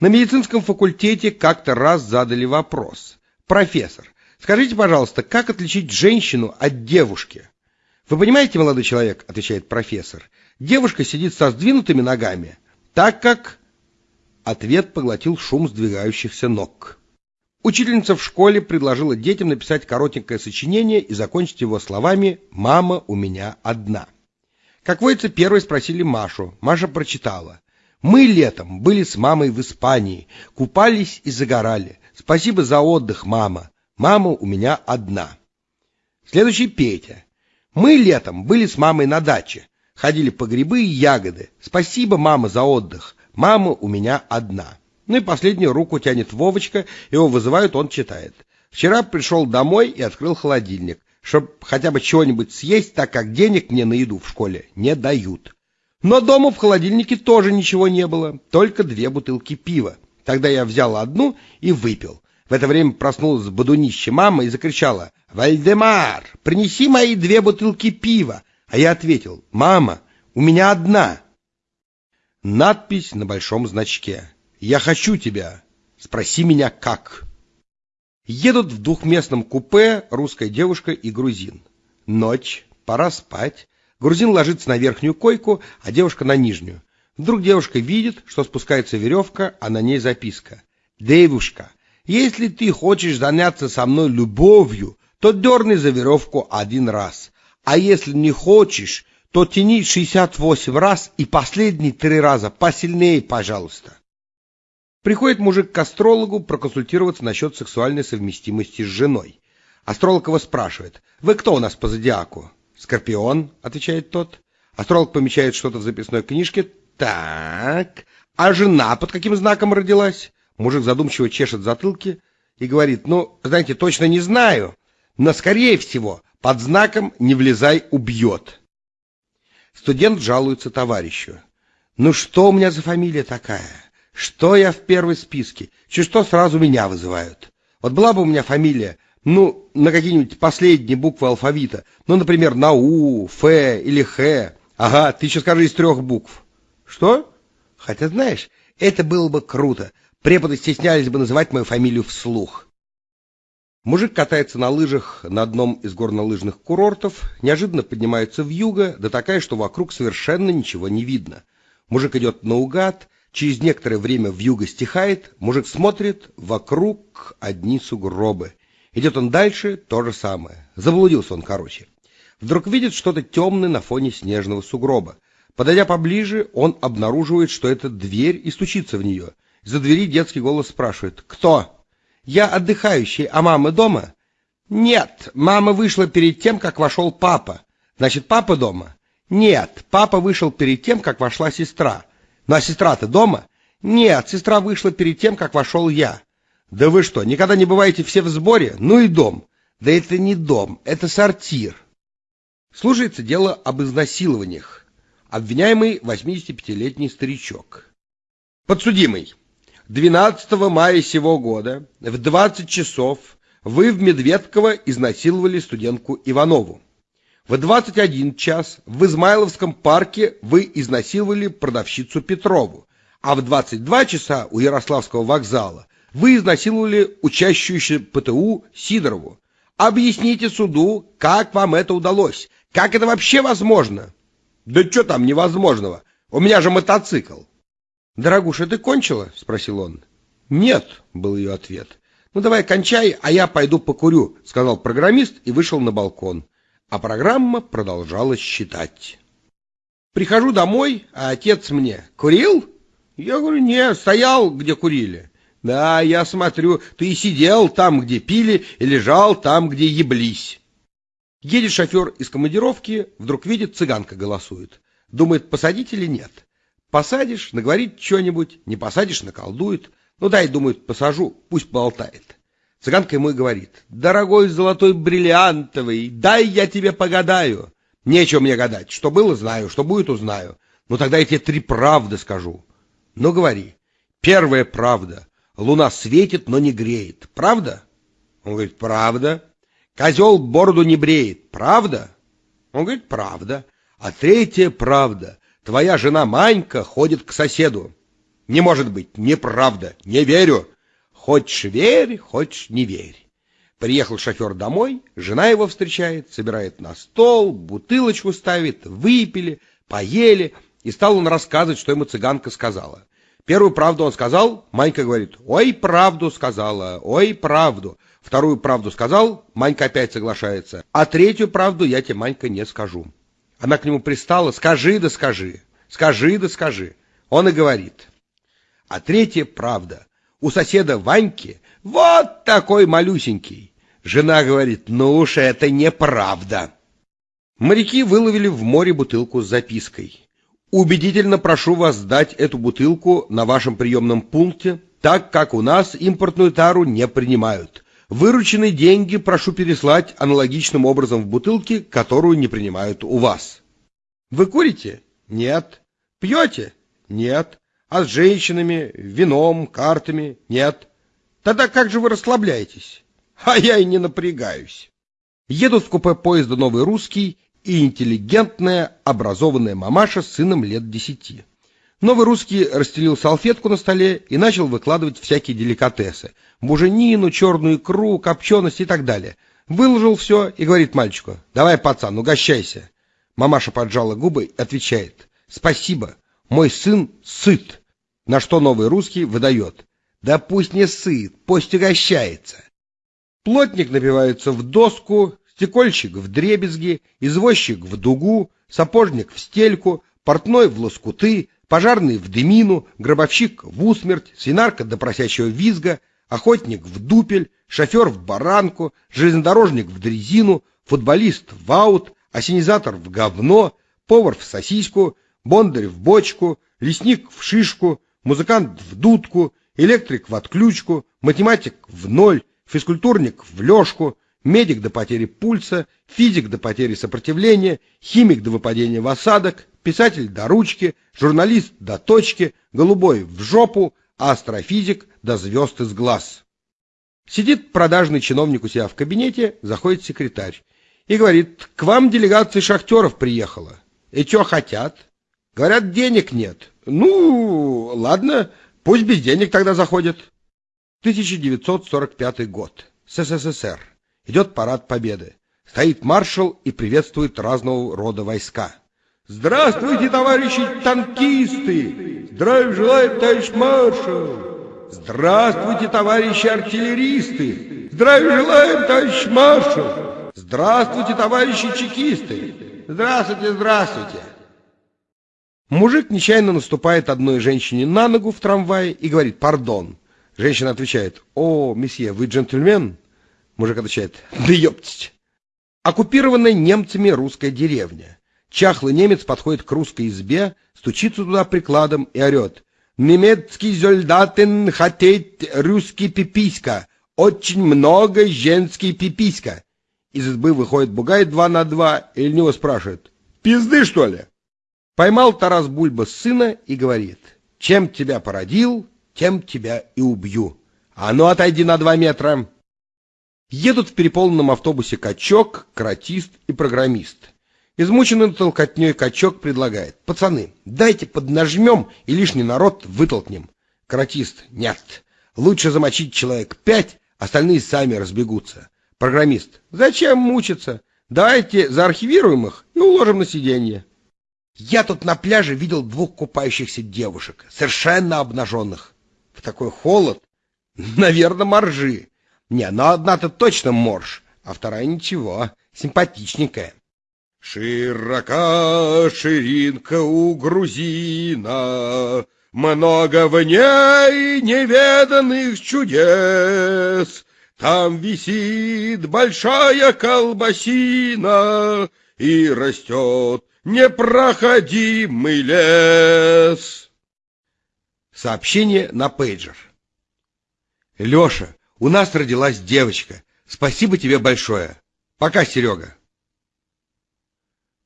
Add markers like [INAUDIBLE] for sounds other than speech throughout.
На медицинском факультете как-то раз задали вопрос. «Профессор, скажите, пожалуйста, как отличить женщину от девушки?» «Вы понимаете, молодой человек, — отвечает профессор, — девушка сидит со сдвинутыми ногами, так как...» Ответ поглотил шум сдвигающихся ног. Учительница в школе предложила детям написать коротенькое сочинение и закончить его словами «Мама у меня одна». Как водится, первой спросили Машу. Маша прочитала. Мы летом были с мамой в Испании, купались и загорали. Спасибо за отдых, мама. Мама у меня одна. Следующий Петя. Мы летом были с мамой на даче, ходили по грибы и ягоды. Спасибо, мама, за отдых. Мама у меня одна. Ну и последнюю руку тянет Вовочка, его вызывают, он читает. Вчера пришел домой и открыл холодильник, чтобы хотя бы чего-нибудь съесть, так как денег мне на еду в школе не дают. Но дома в холодильнике тоже ничего не было, только две бутылки пива. Тогда я взял одну и выпил. В это время проснулась бодунище мама и закричала «Вальдемар, принеси мои две бутылки пива!» А я ответил «Мама, у меня одна!» Надпись на большом значке «Я хочу тебя, спроси меня как!» Едут в двухместном купе русская девушка и грузин. Ночь, пора спать. Грузин ложится на верхнюю койку, а девушка на нижнюю. Вдруг девушка видит, что спускается веревка, а на ней записка. «Девушка, если ты хочешь заняться со мной любовью, то дерни за веревку один раз. А если не хочешь, то тяни 68 раз и последние три раза посильнее, пожалуйста». Приходит мужик к астрологу проконсультироваться насчет сексуальной совместимости с женой. Астролог его спрашивает, «Вы кто у нас по зодиаку?» «Скорпион», — отвечает тот. Астролог помечает что-то в записной книжке. «Так, а жена под каким знаком родилась?» Мужик задумчиво чешет затылки и говорит, «Ну, знаете, точно не знаю, но, скорее всего, под знаком «не влезай, убьет». Студент жалуется товарищу. «Ну что у меня за фамилия такая? Что я в первой списке? Чуть что сразу меня вызывают? Вот была бы у меня фамилия ну, на какие-нибудь последние буквы алфавита. Ну, например, на У, Ф или Х. Ага, ты еще скажи из трех букв. Что? Хотя, знаешь, это было бы круто. Преподы стеснялись бы называть мою фамилию вслух. Мужик катается на лыжах на одном из горнолыжных курортов, неожиданно поднимается в юго, да такая, что вокруг совершенно ничего не видно. Мужик идет наугад, через некоторое время в юго стихает, мужик смотрит, вокруг одни сугробы. Идет он дальше, то же самое. Заблудился он, короче. Вдруг видит что-то темное на фоне снежного сугроба. Подойдя поближе, он обнаруживает, что это дверь и стучится в нее. За двери детский голос спрашивает «Кто?» «Я отдыхающий, а мама дома?» «Нет, мама вышла перед тем, как вошел папа». «Значит, папа дома?» «Нет, папа вышел перед тем, как вошла сестра». «Ну а сестра-то дома?» «Нет, сестра вышла перед тем, как вошел я». Да вы что, никогда не бываете все в сборе? Ну и дом. Да это не дом, это сортир. Слушается дело об изнасилованиях. Обвиняемый 85-летний старичок. Подсудимый. 12 мая сего года в 20 часов вы в Медведково изнасиловали студентку Иванову. В 21 час в Измайловском парке вы изнасиловали продавщицу Петрову, а в 22 часа у Ярославского вокзала вы изнасиловали учащуюся ПТУ Сидорову. Объясните суду, как вам это удалось? Как это вообще возможно? Да что там невозможного? У меня же мотоцикл. Дорогуша, ты кончила? Спросил он. Нет, был ее ответ. Ну давай кончай, а я пойду покурю, сказал программист и вышел на балкон. А программа продолжала считать. Прихожу домой, а отец мне. Курил? Я говорю, нет, стоял, где курили. Да, я смотрю, ты и сидел там, где пили, и лежал там, где еблись. Едет шофер из командировки, вдруг видит, цыганка голосует. Думает, посадить или нет. Посадишь, наговорит что-нибудь, не посадишь, наколдует. Ну дай, думает, посажу, пусть болтает. Цыганка ему и говорит, дорогой золотой бриллиантовый, дай я тебе погадаю. Нечего мне гадать, что было, знаю, что будет, узнаю. Ну тогда я тебе три правды скажу. Ну говори. Первая правда. Луна светит, но не греет. Правда? Он говорит, правда. Козел бороду не бреет. Правда? Он говорит, правда. А третья правда. Твоя жена Манька ходит к соседу. Не может быть, неправда, не верю. Хочешь верь, хочешь не верь. Приехал шофер домой, жена его встречает, собирает на стол, бутылочку ставит, выпили, поели, и стал он рассказывать, что ему цыганка сказала. Первую правду он сказал, Манька говорит, ой, правду сказала, ой, правду. Вторую правду сказал, Манька опять соглашается, а третью правду я тебе, Манька, не скажу. Она к нему пристала, скажи да скажи, скажи да скажи. Он и говорит. А третья правда. У соседа Ваньки вот такой малюсенький. Жена говорит, ну уж это неправда. Моряки выловили в море бутылку с запиской. Убедительно прошу вас сдать эту бутылку на вашем приемном пункте, так как у нас импортную тару не принимают. Вырученные деньги прошу переслать аналогичным образом в бутылки, которую не принимают у вас. Вы курите? Нет. Пьете? Нет. А с женщинами, вином, картами? Нет. Тогда как же вы расслабляетесь? А я и не напрягаюсь. Едут в купе поезда «Новый русский» и интеллигентная, образованная мамаша с сыном лет десяти. Новый русский расстелил салфетку на столе и начал выкладывать всякие деликатесы. Буженину, черную икру, копченость и так далее. Выложил все и говорит мальчику, давай, пацан, угощайся. Мамаша поджала губы и отвечает, спасибо, мой сын сыт. На что новый русский выдает, да пусть не сыт, пусть угощается. Плотник напивается в доску, стекольщик в дребезги, извозчик в дугу, сапожник в стельку, портной в лоскуты, пожарный в дымину, гробовщик в усмерть, свинарка до просящего визга, охотник в дупель, шофер в баранку, железнодорожник в дрезину, футболист в аут, осенизатор в говно, повар в сосиску, бондарь в бочку, лесник в шишку, музыкант в дудку, электрик в отключку, математик в ноль, физкультурник в лёжку, медик до потери пульса, физик до потери сопротивления, химик до выпадения в осадок, писатель до ручки, журналист до точки, голубой в жопу, астрофизик до звезд из глаз. Сидит продажный чиновник у себя в кабинете, заходит секретарь и говорит, к вам делегация шахтеров приехала. И что хотят? Говорят, денег нет. Ну, ладно, пусть без денег тогда заходят. 1945 год. СССР. Идет парад победы. Стоит маршал и приветствует разного рода войска. Здравствуйте, товарищи танкисты! Здравия желаю, товарищ маршал! Здравствуйте, товарищи артиллеристы! Здравия желаем, товарищ маршал! Здравствуйте, товарищи чекисты! Здравствуйте, здравствуйте! Мужик нечаянно наступает одной женщине на ногу в трамвае и говорит «Пардон». Женщина отвечает «О, месье, вы джентльмен?» Мужик отвечает, да ёптить. Оккупированная немцами русская деревня. Чахлый немец подходит к русской избе, стучится туда прикладом и орет. Немецкий солдатен хотеть русский пиписька. Очень много женский пиписька. Из избы выходит бугай два на два и него спрашивает. Пизды, что ли? Поймал Тарас Бульба сына и говорит. Чем тебя породил, тем тебя и убью. А ну отойди на два метра. Едут в переполненном автобусе качок, каратист и программист. Измученный толкотней качок предлагает. Пацаны, дайте поднажмем и лишний народ вытолкнем. Каратист. Нет. Лучше замочить человек пять, остальные сами разбегутся. Программист. Зачем мучиться? Давайте заархивируем их и уложим на сиденье. Я тут на пляже видел двух купающихся девушек, совершенно обнаженных. В такой холод. Наверное, моржи. Не, ну одна-то точно морж, а вторая ничего, симпатичненькая. Широка ширинка у грузина, Много в ней неведанных чудес. Там висит большая колбасина И растет непроходимый лес. Сообщение на пейджер. Леша, у нас родилась девочка. Спасибо тебе большое. Пока, Серега.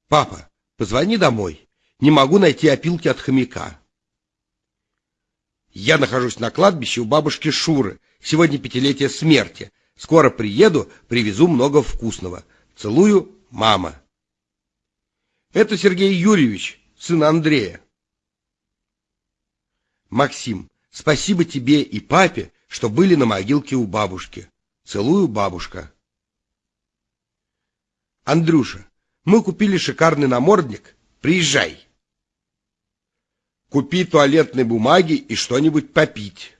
Папа, позвони домой. Не могу найти опилки от хомяка. Я нахожусь на кладбище у бабушки Шуры. Сегодня пятилетие смерти. Скоро приеду, привезу много вкусного. Целую, мама. Это Сергей Юрьевич, сын Андрея. Максим, спасибо тебе и папе, что были на могилке у бабушки. Целую, бабушка. Андрюша, мы купили шикарный намордник. Приезжай. Купи туалетной бумаги и что-нибудь попить.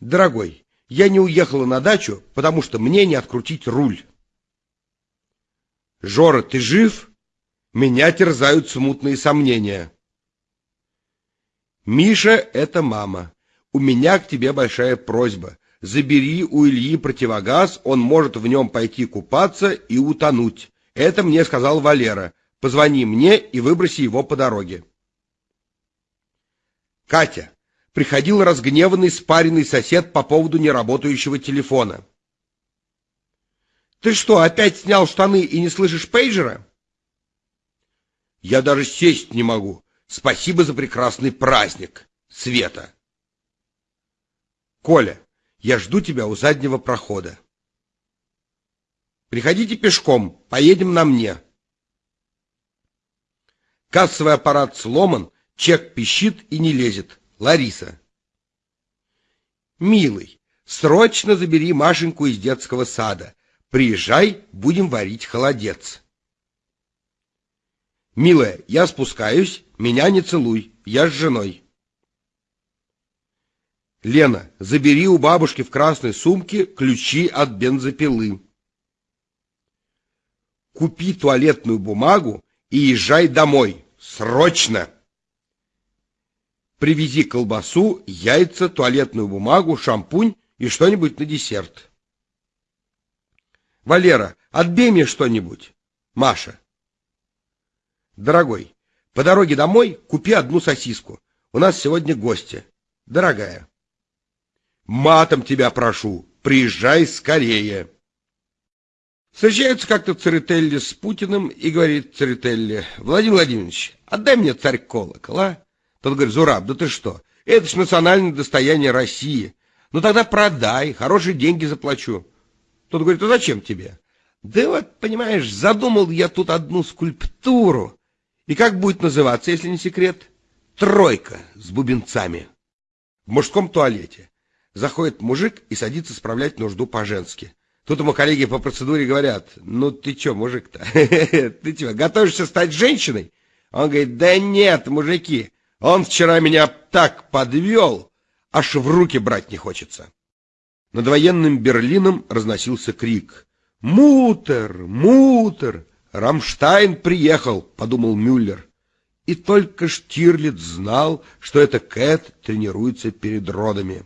Дорогой, я не уехала на дачу, потому что мне не открутить руль. Жора, ты жив? Меня терзают смутные сомнения. Миша — это мама. У меня к тебе большая просьба. Забери у Ильи противогаз, он может в нем пойти купаться и утонуть. Это мне сказал Валера. Позвони мне и выброси его по дороге. Катя. Приходил разгневанный спаренный сосед по поводу неработающего телефона. Ты что, опять снял штаны и не слышишь пейджера? Я даже сесть не могу. Спасибо за прекрасный праздник, Света. Коля, я жду тебя у заднего прохода. Приходите пешком, поедем на мне. Кассовый аппарат сломан, чек пищит и не лезет. Лариса. Милый, срочно забери Машеньку из детского сада. Приезжай, будем варить холодец. Милая, я спускаюсь, меня не целуй, я с женой. Лена, забери у бабушки в красной сумке ключи от бензопилы. Купи туалетную бумагу и езжай домой. Срочно! Привези колбасу, яйца, туалетную бумагу, шампунь и что-нибудь на десерт. Валера, отбей мне что-нибудь. Маша. Дорогой, по дороге домой купи одну сосиску. У нас сегодня гости. Дорогая. Матом тебя прошу, приезжай скорее. Встречаются как-то Церетелли с Путиным и говорит Церетелли, Владимир Владимирович, отдай мне царь колокол, а? Тот говорит, Зураб, да ты что, это ж национальное достояние России. Ну тогда продай, хорошие деньги заплачу. Тот говорит, а зачем тебе? Да вот, понимаешь, задумал я тут одну скульптуру. И как будет называться, если не секрет? Тройка с бубенцами. В мужском туалете. Заходит мужик и садится справлять нужду по-женски. Тут ему коллеги по процедуре говорят, ну ты чё, мужик-то, [LAUGHS] ты чё, готовишься стать женщиной? Он говорит, да нет, мужики, он вчера меня так подвел, аж в руки брать не хочется. Над военным Берлином разносился крик. «Мутер! Мутер! Рамштайн приехал!» — подумал Мюллер. И только Штирлиц знал, что это Кэт тренируется перед родами.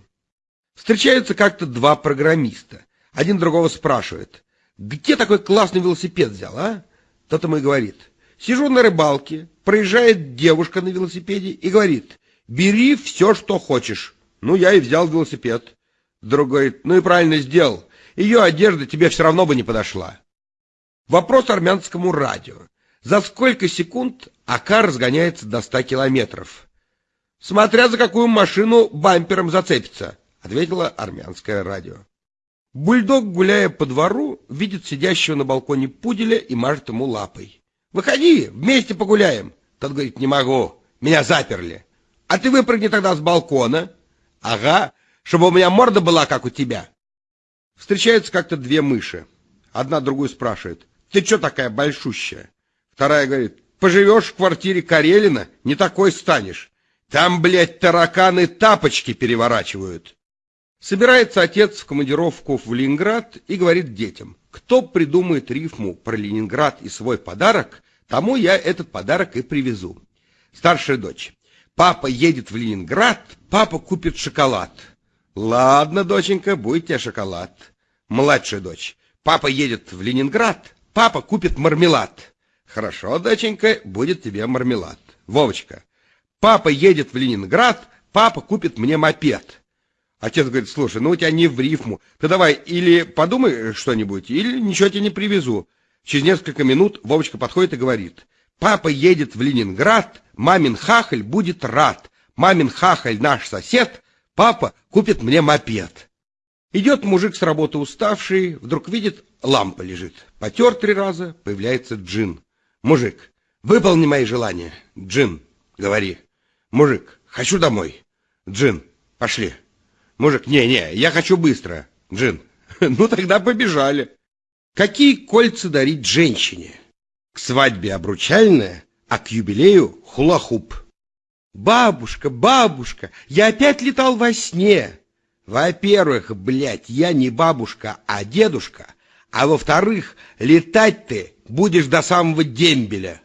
Встречаются как-то два программиста. Один другого спрашивает, где такой классный велосипед взял, а? Тот ему и говорит, сижу на рыбалке, проезжает девушка на велосипеде и говорит, бери все, что хочешь. Ну, я и взял велосипед. Другой, ну и правильно сделал. Ее одежда тебе все равно бы не подошла. Вопрос армянскому радио. За сколько секунд АК разгоняется до 100 километров? Смотря за какую машину бампером зацепится, ответило армянское радио. Бульдог, гуляя по двору, видит сидящего на балконе пуделя и мажет ему лапой. «Выходи, вместе погуляем!» Тот говорит, «Не могу, меня заперли». «А ты выпрыгни тогда с балкона». «Ага, чтобы у меня морда была, как у тебя. Встречаются как-то две мыши. Одна другую спрашивает, ты что такая большущая? Вторая говорит, поживешь в квартире Карелина, не такой станешь. Там, блядь, тараканы тапочки переворачивают. Собирается отец в командировку в Ленинград и говорит детям, кто придумает рифму про Ленинград и свой подарок, тому я этот подарок и привезу. Старшая дочь. Папа едет в Ленинград, папа купит шоколад. Ладно, доченька, будет тебе шоколад. Младшая дочь. Папа едет в Ленинград, папа купит мармелад. Хорошо, доченька, будет тебе мармелад. Вовочка. Папа едет в Ленинград, папа купит мне мопед. Отец говорит, слушай, ну у тебя не в рифму. Ты давай или подумай что-нибудь, или ничего тебе не привезу. Через несколько минут Вовочка подходит и говорит, папа едет в Ленинград, мамин хахаль будет рад. Мамин хахаль наш сосед, Папа купит мне мопед. Идет мужик с работы уставший, вдруг видит, лампа лежит. Потер три раза, появляется джин. Мужик, выполни мои желания. Джин, говори. Мужик, хочу домой. Джин, пошли. Мужик, не-не, я хочу быстро. Джин, [LAUGHS] ну тогда побежали. Какие кольца дарить женщине? К свадьбе обручальное, а к юбилею хулахуп. Бабушка, бабушка, я опять летал во сне. Во-первых, блядь, я не бабушка, а дедушка. А во-вторых, летать ты будешь до самого дембеля.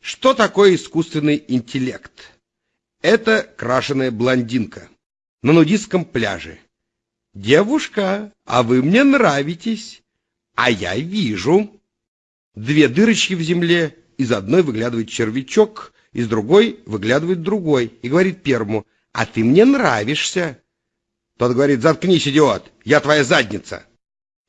Что такое искусственный интеллект? Это крашеная блондинка на нудистском пляже. Девушка, а вы мне нравитесь. А я вижу. Две дырочки в земле, из одной выглядывает червячок, из другой выглядывает другой, и говорит первому, а ты мне нравишься. Тот говорит, заткнись, идиот, я твоя задница.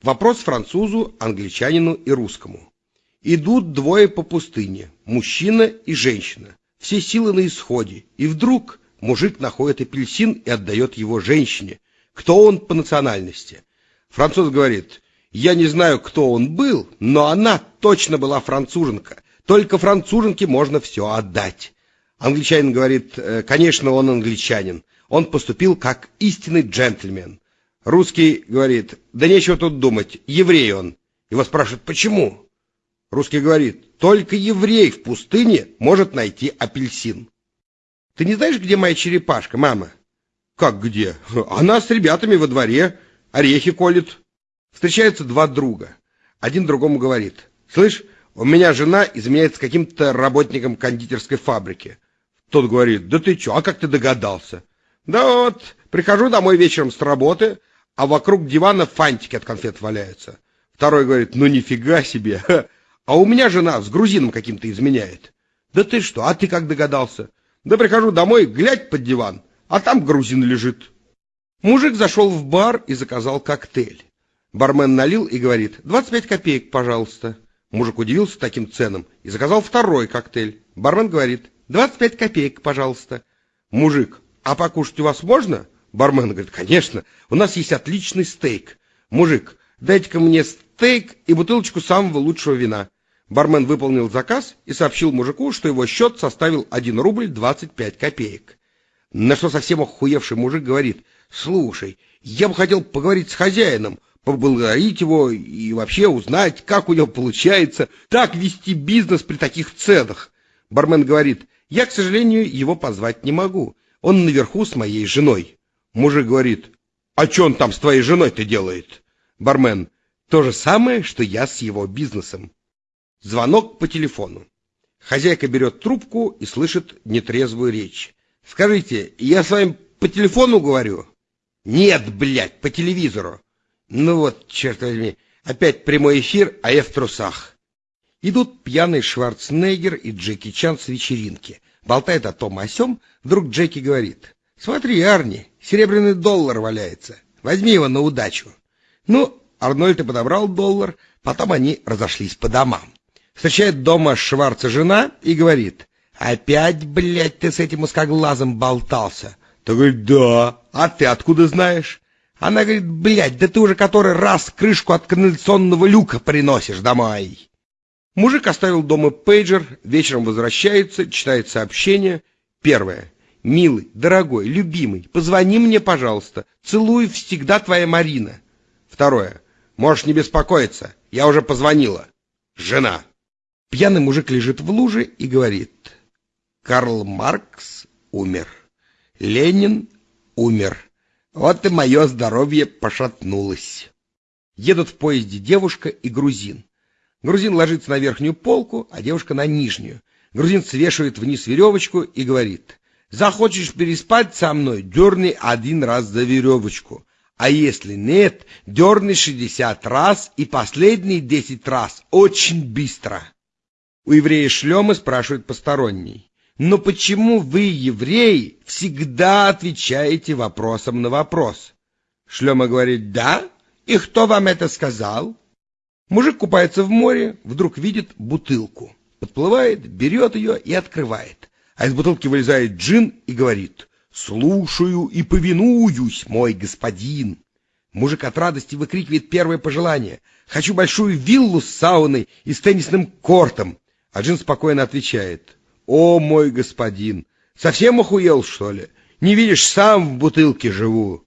Вопрос французу, англичанину и русскому. Идут двое по пустыне, мужчина и женщина. Все силы на исходе. И вдруг мужик находит апельсин и отдает его женщине. Кто он по национальности? Француз говорит, я не знаю, кто он был, но она точно была француженка. Только француженке можно все отдать. Англичанин говорит, «Э, конечно, он англичанин. Он поступил как истинный джентльмен. Русский говорит, да нечего тут думать, еврей он. Его спрашивают, почему? Русский говорит, только еврей в пустыне может найти апельсин. Ты не знаешь, где моя черепашка, мама? Как где? Она с ребятами во дворе, орехи колет. Встречаются два друга. Один другому говорит, слышь, у меня жена изменяет с каким-то работником кондитерской фабрики. Тот говорит, да ты чё, а как ты догадался? Да вот, прихожу домой вечером с работы, а вокруг дивана фантики от конфет валяются. Второй говорит, ну нифига себе, [LAUGHS] а у меня жена с грузином каким-то изменяет. Да ты что, а ты как догадался? Да прихожу домой, глядь под диван, а там грузин лежит. Мужик зашел в бар и заказал коктейль. Бармен налил и говорит, 25 копеек, пожалуйста. Мужик удивился таким ценам и заказал второй коктейль. Бармен говорит, 25 копеек, пожалуйста. Мужик, а покушать у вас можно? Бармен говорит, конечно, у нас есть отличный стейк. Мужик, дайте-ка мне стейк и бутылочку самого лучшего вина. Бармен выполнил заказ и сообщил мужику, что его счет составил 1 рубль 25 копеек. На что совсем охуевший мужик говорит, слушай, я бы хотел поговорить с хозяином, поблагодарить его и вообще узнать, как у него получается так вести бизнес при таких ценах. Бармен говорит, я, к сожалению, его позвать не могу. Он наверху с моей женой. Мужик говорит, а что он там с твоей женой-то делает? Бармен, то же самое, что я с его бизнесом. Звонок по телефону. Хозяйка берет трубку и слышит нетрезвую речь. Скажите, я с вами по телефону говорю? Нет, блядь, по телевизору. Ну вот, черт возьми, опять прямой эфир, а я в трусах. Идут пьяный Шварценеггер и Джеки Чан с вечеринки. Болтает о том о сём, вдруг Джеки говорит. Смотри, Арни, серебряный доллар валяется. Возьми его на удачу. Ну, Арнольд и подобрал доллар, потом они разошлись по домам. Встречает дома Шварца жена и говорит, «Опять, блядь, ты с этим узкоглазом болтался?» Ты говорит, «Да, а ты откуда знаешь?» Она говорит, «Блядь, да ты уже который раз крышку от канализационного люка приносишь домой». Мужик оставил дома пейджер, вечером возвращается, читает сообщение. Первое. Милый, дорогой, любимый, позвони мне, пожалуйста. Целую всегда твоя Марина. Второе. Можешь не беспокоиться, я уже позвонила. Жена. Пьяный мужик лежит в луже и говорит. Карл Маркс умер. Ленин умер. Вот и мое здоровье пошатнулось. Едут в поезде девушка и грузин. Грузин ложится на верхнюю полку, а девушка на нижнюю. Грузин свешивает вниз веревочку и говорит. Захочешь переспать со мной, дерни один раз за веревочку. А если нет, дерни шестьдесят раз и последние десять раз очень быстро. У еврея шлемы спрашивает посторонний. Но почему вы, евреи, всегда отвечаете вопросом на вопрос? Шлема говорит, да? И кто вам это сказал? Мужик купается в море, вдруг видит бутылку. Подплывает, берет ее и открывает а из бутылки вылезает джин и говорит «Слушаю и повинуюсь, мой господин». Мужик от радости выкрикивает первое пожелание «Хочу большую виллу с сауной и с теннисным кортом». А джин спокойно отвечает «О, мой господин, Совсем охуел, что ли? Не видишь, сам в бутылке живу.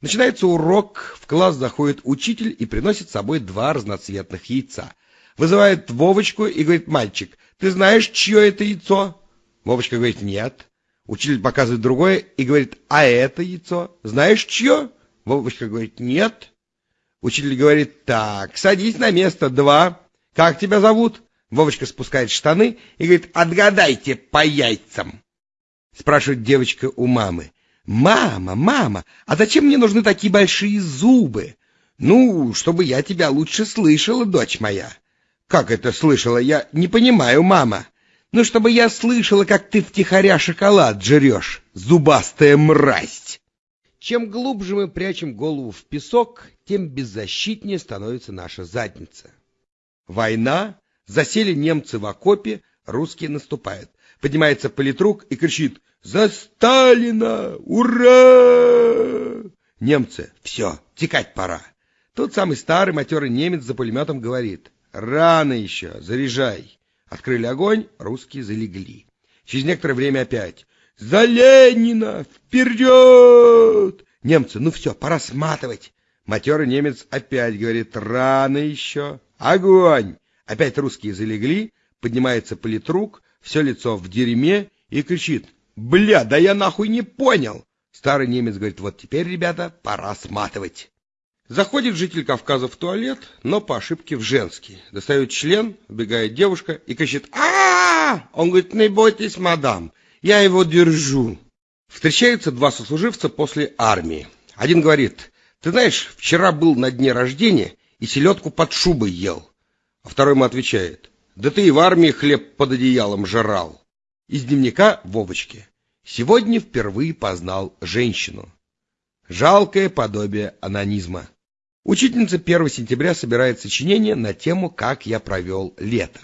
Начинается урок, в класс заходит учитель и приносит с собой два разноцветных яйца. Вызывает Вовочку и говорит, мальчик, ты знаешь, чье это яйцо? Вовочка говорит, нет. Учитель показывает другое и говорит, а это яйцо, знаешь, чье? Вовочка говорит, нет. Учитель говорит, так, садись на место два. Как тебя зовут? Вовочка спускает штаны и говорит, отгадайте по яйцам. Спрашивает девочка у мамы. «Мама, мама, а зачем мне нужны такие большие зубы?» «Ну, чтобы я тебя лучше слышала, дочь моя». «Как это слышала? Я не понимаю, мама». «Ну, чтобы я слышала, как ты втихаря шоколад жрешь, зубастая мразь». Чем глубже мы прячем голову в песок, тем беззащитнее становится наша задница. Война, засели немцы в окопе, русские наступают. Поднимается политрук и кричит «За Сталина! Ура!» Немцы «Все, текать пора». Тут самый старый матерый немец за пулеметом говорит «Рано еще, заряжай». Открыли огонь, русские залегли. Через некоторое время опять «За Ленина! Вперед!» Немцы «Ну все, пора сматывать». Матерый немец опять говорит «Рано еще! Огонь!» Опять русские залегли, поднимается политрук, все лицо в дерьме и кричит Бля, да я нахуй не понял. Старый немец говорит, вот теперь, ребята, пора сматывать. Заходит житель Кавказа в туалет, но по ошибке в женский. Достает член, убегает девушка и кричит а, Он говорит, не бойтесь, мадам, я его держу. Встречаются два сослуживца после армии. Один говорит, ты знаешь, вчера был на дне рождения и селедку под шубой ел. А второй ему отвечает, да ты и в армии хлеб под одеялом жрал. Из дневника Вовочки. Сегодня впервые познал женщину. Жалкое подобие анонизма. Учительница 1 сентября собирает сочинение на тему «Как я провел лето».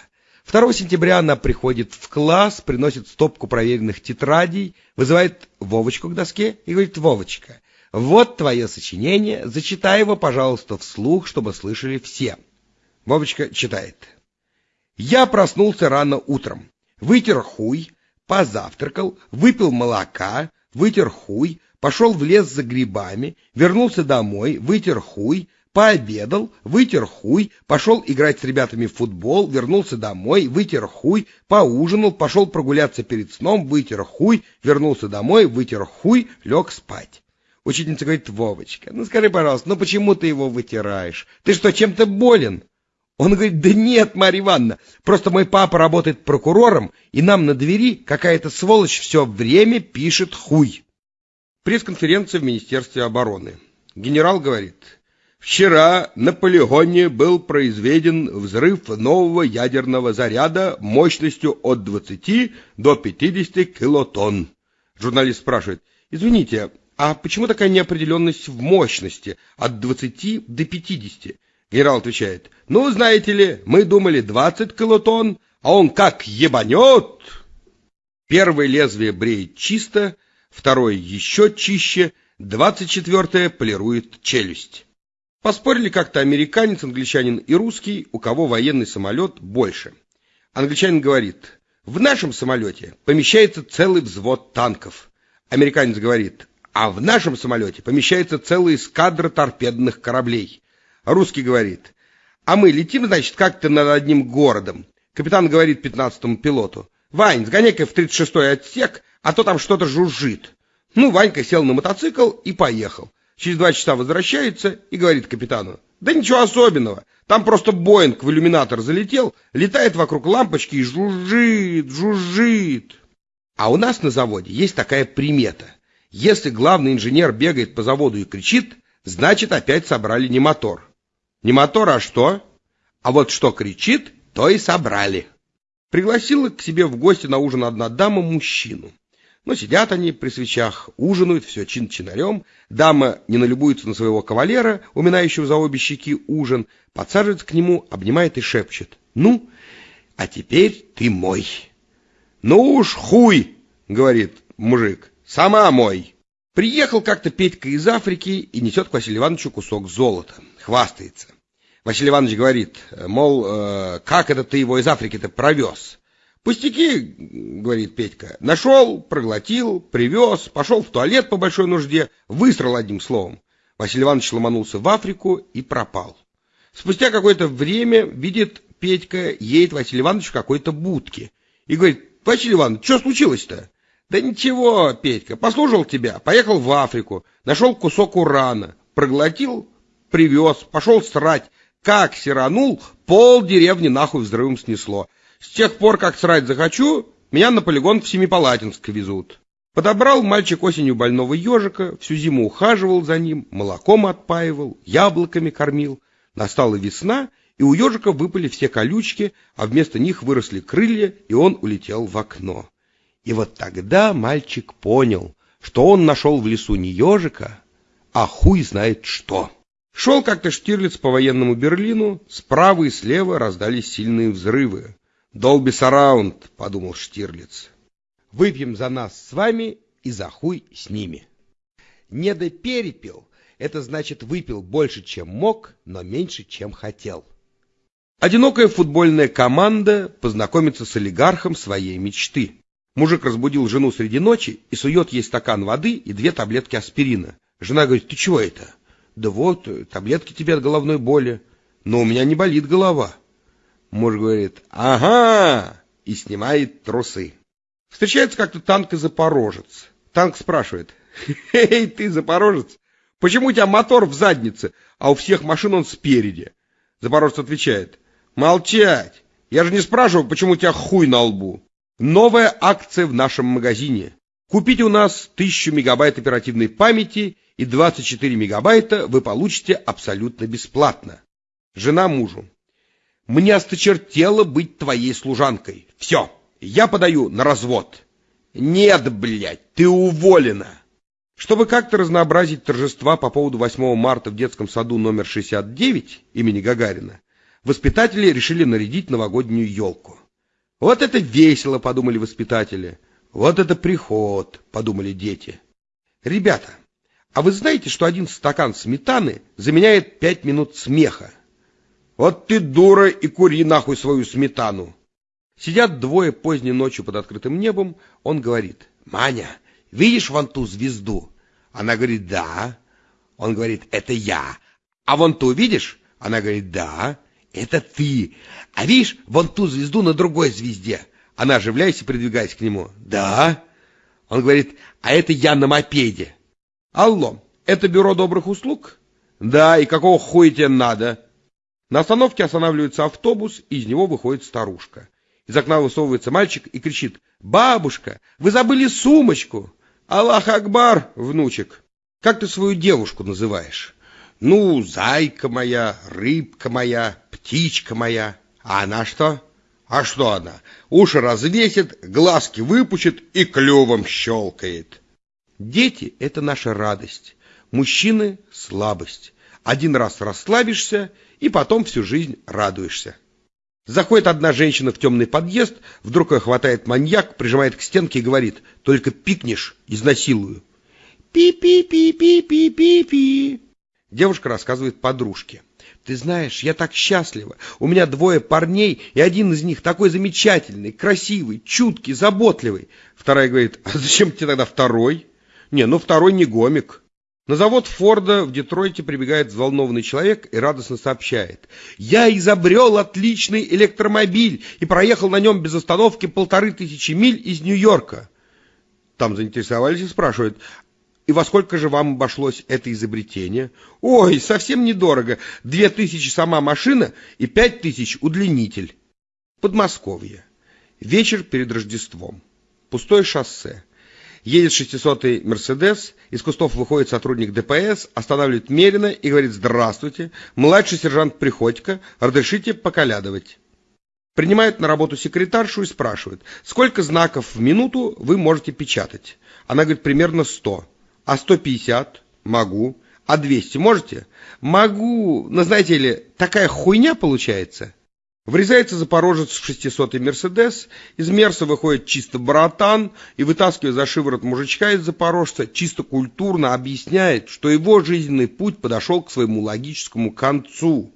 2 сентября она приходит в класс, приносит стопку проверенных тетрадей, вызывает Вовочку к доске и говорит «Вовочка, вот твое сочинение, зачитай его, пожалуйста, вслух, чтобы слышали все». Вовочка читает. «Я проснулся рано утром вытер хуй, позавтракал, выпил молока, вытер хуй, пошел в лес за грибами, вернулся домой, вытер хуй, пообедал, вытер хуй, пошел играть с ребятами в футбол, вернулся домой, вытер хуй, поужинал, пошел прогуляться перед сном, вытер хуй, вернулся домой, вытер хуй, лег спать. Учительница говорит, Вовочка, ну скажи, пожалуйста, ну почему ты его вытираешь? Ты что, чем-то болен? Он говорит, да нет, Марья Ивановна, просто мой папа работает прокурором, и нам на двери какая-то сволочь все время пишет хуй. Пресс-конференция в Министерстве обороны. Генерал говорит, вчера на полигоне был произведен взрыв нового ядерного заряда мощностью от 20 до 50 килотонн. Журналист спрашивает, извините, а почему такая неопределенность в мощности от 20 до 50? Генерал отвечает, ну, знаете ли, мы думали 20 килотонн, а он как ебанет. Первое лезвие бреет чисто, второе еще чище, двадцать четвертое полирует челюсть. Поспорили как-то американец, англичанин и русский, у кого военный самолет больше. Англичанин говорит, в нашем самолете помещается целый взвод танков. Американец говорит, а в нашем самолете помещается целая эскадра торпедных кораблей. Русский говорит, а мы летим, значит, как-то над одним городом. Капитан говорит пятнадцатому пилоту, Вань, сгоняй-ка в тридцать шестой отсек, а то там что-то жужжит. Ну, Ванька сел на мотоцикл и поехал. Через два часа возвращается и говорит капитану, да ничего особенного, там просто Боинг в иллюминатор залетел, летает вокруг лампочки и жужжит, жужжит. А у нас на заводе есть такая примета. Если главный инженер бегает по заводу и кричит, значит опять собрали не мотор. Не мотор, а что? А вот что кричит, то и собрали. Пригласила к себе в гости на ужин одна дама мужчину. Но сидят они при свечах, ужинают, все чин-чинарем. Дама не налюбуется на своего кавалера, уминающего за обе щеки ужин, подсаживается к нему, обнимает и шепчет. «Ну, а теперь ты мой». «Ну уж хуй!» — говорит мужик. «Сама мой!» Приехал как-то Петька из Африки и несет к Василию Ивановичу кусок золота. Хвастается. Василий Иванович говорит, мол, э, как это ты его из Африки-то провез? «Пустяки», — говорит Петька, — «нашел, проглотил, привез, пошел в туалет по большой нужде, высрал одним словом». Василий Иванович ломанулся в Африку и пропал. Спустя какое-то время видит Петька, едет Василий Иванович в какой-то будке и говорит, «Василий Иванович, что случилось-то?» «Да ничего, Петька, послужил тебя, поехал в Африку, нашел кусок урана, проглотил, привез, пошел срать. Как сиранул, пол деревни нахуй взрывом снесло. С тех пор, как срать захочу, меня на полигон в Семипалатинск везут. Подобрал мальчик осенью больного ежика, всю зиму ухаживал за ним, молоком отпаивал, яблоками кормил. Настала весна, и у ежика выпали все колючки, а вместо них выросли крылья, и он улетел в окно. И вот тогда мальчик понял, что он нашел в лесу не ежика, а хуй знает что. Шел как-то Штирлиц по военному Берлину, справа и слева раздались сильные взрывы. «Долби сараунд», — подумал Штирлиц. «Выпьем за нас с вами и за хуй с ними». Не до перепил — это значит выпил больше, чем мог, но меньше, чем хотел. Одинокая футбольная команда познакомится с олигархом своей мечты. Мужик разбудил жену среди ночи и сует ей стакан воды и две таблетки аспирина. Жена говорит, ты чего это? Да вот, таблетки тебе от головной боли. Но у меня не болит голова. Муж говорит, ага, и снимает трусы. Встречается как-то танк и запорожец. Танк спрашивает, эй, ты запорожец, почему у тебя мотор в заднице, а у всех машин он спереди? Запорожец отвечает, молчать, я же не спрашиваю, почему у тебя хуй на лбу. Новая акция в нашем магазине. Купите у нас 1000 мегабайт оперативной памяти и 24 мегабайта вы получите абсолютно бесплатно. Жена мужу. Мне осточертело быть твоей служанкой. Все, я подаю на развод. Нет, блядь, ты уволена. Чтобы как-то разнообразить торжества по поводу 8 марта в детском саду номер 69 имени Гагарина, воспитатели решили нарядить новогоднюю елку. Вот это весело, подумали воспитатели. Вот это приход, подумали дети. Ребята, а вы знаете, что один стакан сметаны заменяет пять минут смеха? Вот ты дура и кури нахуй свою сметану. Сидят двое поздней ночью под открытым небом. Он говорит, Маня, видишь вон ту звезду? Она говорит, да. Он говорит, это я. А вон ту видишь? Она говорит, да. Это ты. А видишь вон ту звезду на другой звезде? Она, оживляясь и придвигаясь к нему, да. Он говорит, а это я на мопеде. Алло, это бюро добрых услуг? Да, и какого хуя тебе надо? На остановке останавливается автобус, и из него выходит старушка. Из окна высовывается мальчик и кричит «Бабушка, вы забыли сумочку!» «Аллах Акбар, внучек! Как ты свою девушку называешь?» «Ну, зайка моя, рыбка моя, птичка моя. А она что?» «А что она? Уши развесит, глазки выпучит и клювом щелкает». Дети — это наша радость, мужчины — слабость. Один раз расслабишься — и потом всю жизнь радуешься. Заходит одна женщина в темный подъезд, вдруг ее хватает маньяк, прижимает к стенке и говорит, только пикнешь, изнасилую. Пи-пи-пи-пи-пи-пи-пи. Девушка рассказывает подружке. Ты знаешь, я так счастлива. У меня двое парней, и один из них такой замечательный, красивый, чуткий, заботливый. Вторая говорит, а зачем тебе тогда второй? Не, ну второй не гомик. На завод Форда в Детройте прибегает взволнованный человек и радостно сообщает. «Я изобрел отличный электромобиль и проехал на нем без остановки полторы тысячи миль из Нью-Йорка». Там заинтересовались и спрашивают, «И во сколько же вам обошлось это изобретение?» «Ой, совсем недорого. Две тысячи сама машина и пять тысяч удлинитель». Подмосковье. Вечер перед Рождеством. Пустое шоссе. Едет 600-й «Мерседес», из кустов выходит сотрудник ДПС, останавливает Мерина и говорит «Здравствуйте, младший сержант Приходько, разрешите поколядывать». Принимают на работу секретаршу и спрашивают, сколько знаков в минуту вы можете печатать. Она говорит, примерно 100. А 150? Могу. А 200 можете? Могу. Но знаете ли, такая хуйня получается. Врезается запорожец в 600-й Мерседес, из Мерса выходит чисто братан и, вытаскивая за шиворот мужичка из запорожца, чисто культурно объясняет, что его жизненный путь подошел к своему логическому концу.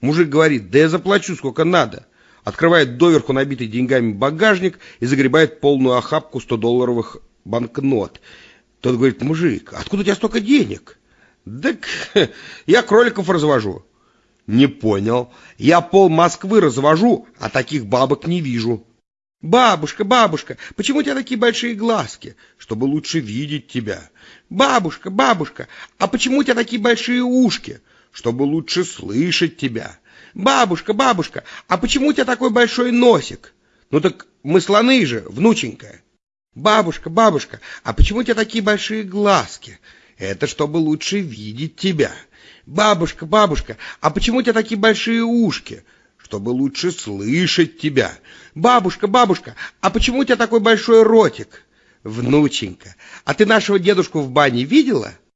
Мужик говорит, да я заплачу сколько надо. открывает доверху набитый деньгами багажник и загребает полную охапку 100-долларовых банкнот. Тот говорит, мужик, откуда у тебя столько денег? Так [LAUGHS] я кроликов развожу. Не понял. Я пол Москвы развожу, а таких бабок не вижу. Бабушка, бабушка, почему у тебя такие большие глазки? Чтобы лучше видеть тебя. Бабушка, бабушка, а почему у тебя такие большие ушки? Чтобы лучше слышать тебя. Бабушка, бабушка, а почему у тебя такой большой носик? Ну так мы слоны же, внученька. Бабушка, бабушка, а почему у тебя такие большие глазки? Это чтобы лучше видеть тебя. Бабушка, бабушка, а почему у тебя такие большие ушки? чтобы лучше слышать тебя. Бабушка, бабушка, а почему у тебя такой большой ротик? Внученька, а ты нашего дедушку в бане видела? —